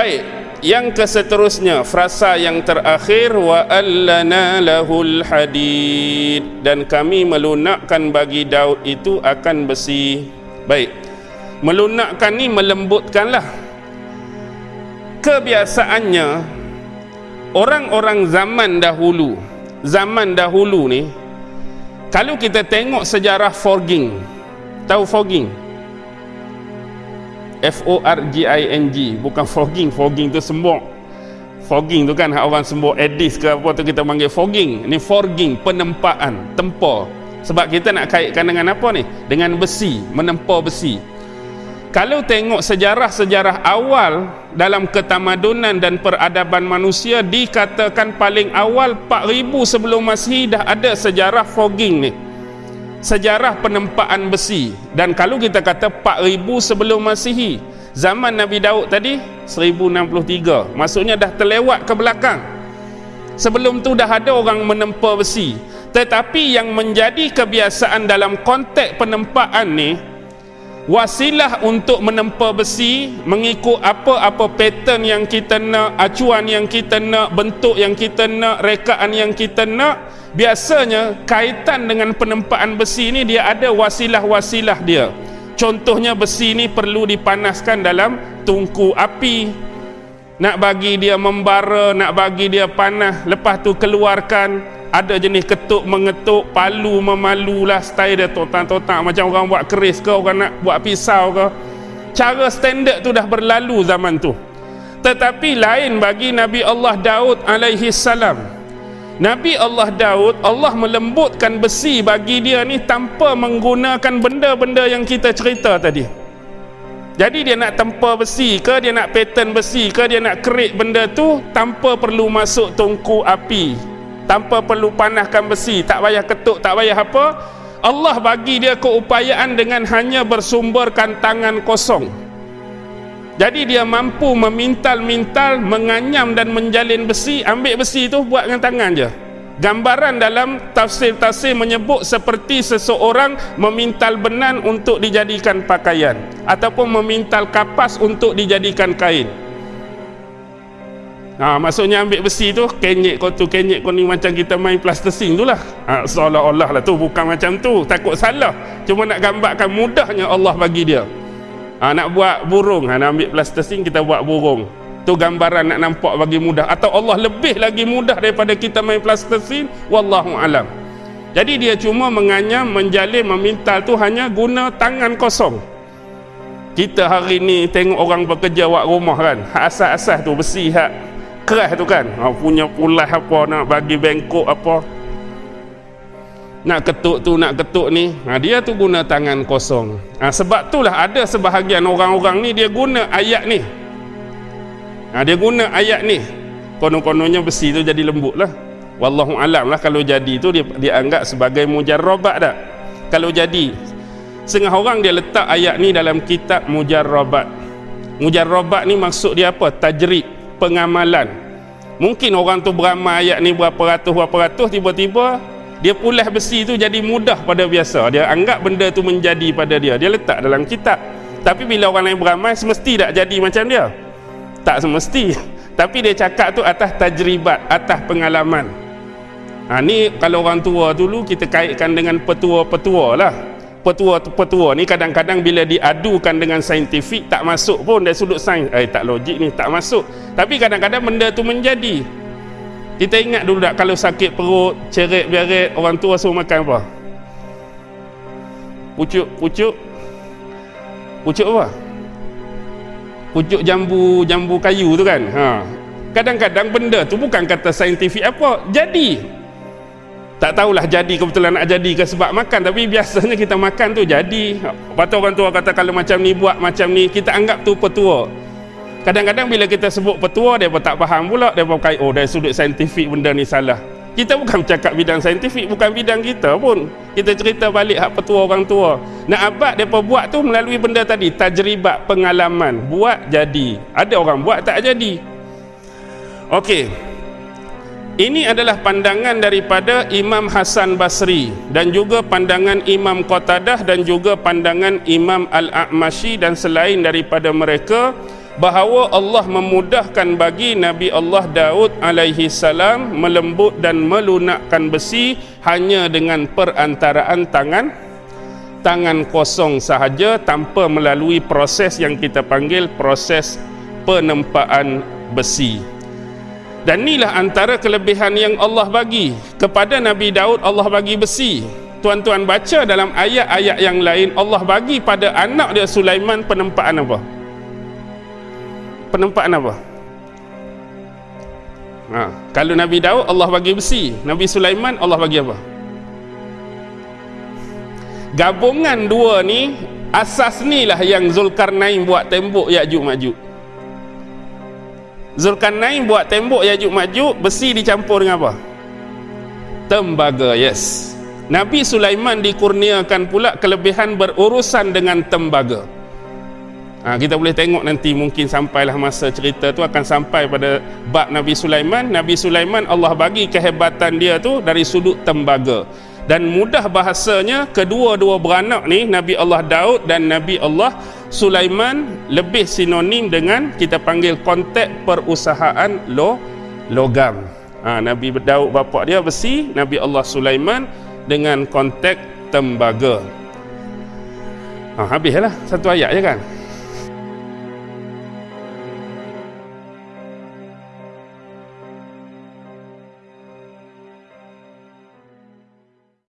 baik. Yang keseterusnya frasa yang terakhir wa allana lahul hadid. Dan kami melunakkan bagi Daud itu akan besi. Baik. Melunakkan ni melembutkanlah kebiasaannya. Orang-orang zaman dahulu zaman dahulu ni kalau kita tengok sejarah forging tahu forging F O R G I N G bukan fogging. Fogging tu sembok. Fogging tu kan orang sembok edis ke apa tu kita panggil fogging. Ni forging penempaan tempa sebab kita nak kaitkan dengan apa ni? Dengan besi menempa besi. Kalau tengok sejarah-sejarah awal dalam ketamadunan dan peradaban manusia dikatakan paling awal 4000 sebelum Masihi dah ada sejarah fogging ni sejarah penempaan besi. Dan kalau kita kata 4000 sebelum Masihi zaman Nabi Daud tadi 1063 maksudnya dah terlewat ke belakang. Sebelum tu dah ada orang menempa besi. Tetapi yang menjadi kebiasaan dalam konteks penempaan ni wasilah untuk menempa besi mengikut apa-apa pattern yang kita nak acuan yang kita nak bentuk yang kita nak rekaan yang kita nak. Biasanya kaitan dengan penempaan besi ini dia ada wasilah-wasilah dia. Contohnya besi ini perlu dipanaskan dalam tungku api nak bagi dia membara nak bagi dia panas lepas tu keluarkan. Ada jenis ketuk mengetuk palu memalulah style dia. Totak-totak macam orang buat keris ke orang nak buat pisau ke. Cara standard tu dah berlalu zaman tu. Tetapi lain bagi Nabi Allah Daud alaihi salam. Nabi Allah Daud Allah melembutkan besi bagi dia ni tanpa menggunakan benda-benda yang kita cerita tadi jadi dia nak tempa besi ke dia nak pattern besi ke dia nak kerik benda tu tanpa perlu masuk tungku api. Tanpa perlu panahkan besi tak payah ketuk tak payah apa. Allah bagi dia keupayaan dengan hanya bersumberkan tangan kosong. Jadi dia mampu memintal-mintal, menganyam dan menjalin besi, ambil besi itu buat dengan tangan je. Gambaran dalam tafsir-tafsir menyebut seperti seseorang memintal benan untuk dijadikan pakaian ataupun memintal kapas untuk dijadikan kain. Ha, maksudnya ambil besi tu kenyek kau tu kenyek kau ni macam kita main plastising tu lah. Ha, seolah-olah lah tu bukan macam tu. Takut salah. Cuma nak gambarkan mudahnya Allah bagi dia. Ha, nak buat burung. Ha, nak ambil plastising kita buat burung tu gambaran nak nampak bagi mudah. Atau Allah lebih lagi mudah daripada kita main plastising wallahu alam. Jadi dia cuma menganyam menjalin memintal tu hanya guna tangan kosong. Kita hari ni tengok orang bekerja buat rumah kan. Asas-asas tu besi hak keras tu kan. Ha, punya pulas apa nak bagi bengkok apa. Nak ketuk tu nak ketuk ni. Ha, dia tu guna tangan kosong. Ha, sebab itulah ada sebahagian orang-orang ni dia guna ayat ni ha, dia guna ayat ni. Konon-kononnya besi tu jadi lembut lah. Wallahu alam lah kalau jadi tu dia, anggap sebagai mujarrabat tak? Kalau jadi setengah orang dia letak ayat ni dalam kitab mujarrabat. Mujarrabat ni maksud dia apa? Tajrid pengamalan. Mungkin orang tu beramal ayat ni berapa ratus berapa ratus tiba-tiba dia pulas besi tu jadi mudah pada biasa. Dia anggap benda tu menjadi pada dia. Dia letak dalam kitab. Tapi bila orang lain beramal semesti tak jadi macam dia tak semesti tapi dia cakap tu atas tajribat atas pengalaman ha, ni kalau orang tua dulu kita kaitkan dengan petua-petua lah petua-petua ni kadang-kadang bila diadukan dengan saintifik tak masuk pun dari sudut sains eh tak logik ni tak masuk tapi kadang-kadang benda tu menjadi kita ingat dulu tak kalau sakit perut, ceret beret, orang tua suruh makan apa? Pucuk, pucuk. Pucuk apa? Pucuk jambu, jambu kayu tu kan. Ha. Kadang-kadang benda tu bukan kata saintifik apa, jadi. Tak tahulah jadi kebetulan nak jadi ke sebab makan tapi biasanya kita makan tu jadi. Lepas tu orang tua kata kalau macam ni buat macam ni, kita anggap tu petua kadang-kadang bila kita sebut petua dia pun tak faham pula dia pun kait oh dari sudut saintifik benda ni salah kita bukan cakap bidang saintifik bukan bidang kita pun kita cerita balik hak petua orang tua. Nak abad pun buat tu melalui benda tadi tajribat pengalaman. Buat jadi. Ada orang buat tak jadi. Okey. Ini adalah pandangan daripada Imam Hasan Basri dan juga pandangan Imam Qatadah dan juga pandangan Imam Al-A'mashi dan selain daripada mereka bahawa Allah memudahkan bagi Nabi Allah Daud alaihi salam melembut dan melunakkan besi hanya dengan perantaraan tangan tangan kosong sahaja tanpa melalui proses yang kita panggil proses penempaan besi. Dan inilah antara kelebihan yang Allah bagi kepada Nabi Daud Allah bagi besi. Tuan-tuan baca dalam ayat-ayat yang lain Allah bagi pada anak dia Sulaiman penempaan apa? Penempaan apa? Ha, kalau Nabi Daud Allah bagi besi, Nabi Sulaiman Allah bagi apa? Gabungan dua ni asas ni lah yang Zulkarnain buat tembok Ya'juj Ma'juj. Zulkarnain buat tembok Ya'juj Ma'juj besi dicampur dengan apa? Tembaga, yes. Nabi Sulaiman dikurniakan pula kelebihan berurusan dengan tembaga. Ha, kita boleh tengok nanti mungkin sampailah masa cerita tu akan sampai pada bab Nabi Sulaiman. Nabi Sulaiman Allah bagi kehebatan dia tu dari sudut tembaga. Dan mudah bahasanya kedua-dua beranak ni Nabi Allah Daud dan Nabi Allah Sulaiman lebih sinonim dengan kita panggil konteks perusahaan lo logam. Ha, Nabi Daud bapa dia besi, Nabi Allah Sulaiman dengan konteks tembaga. Ha, habislah satu ayat je kan.